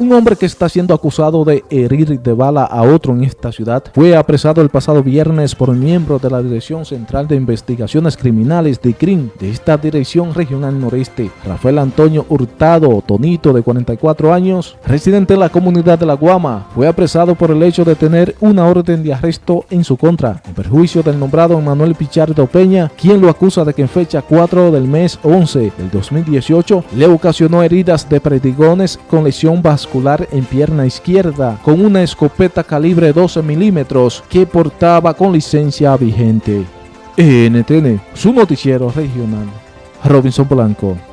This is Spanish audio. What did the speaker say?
Un hombre que está siendo acusado de herir de bala a otro en esta ciudad fue apresado el pasado viernes por miembros de la Dirección Central de Investigaciones Criminales de CRIM de esta Dirección Regional Noreste. Rafael Antonio Hurtado, Tonito, de 44 años, residente en la comunidad de La Guama, fue apresado por el hecho de tener una orden de arresto en su contra, en perjuicio del nombrado Manuel Pichardo Peña, quien lo acusa de que en fecha 4 del mes 11 del 2018 le ocasionó heridas de predigones con lesión en pierna izquierda con una escopeta calibre 12 milímetros que portaba con licencia vigente. NTN, su noticiero regional. Robinson Blanco.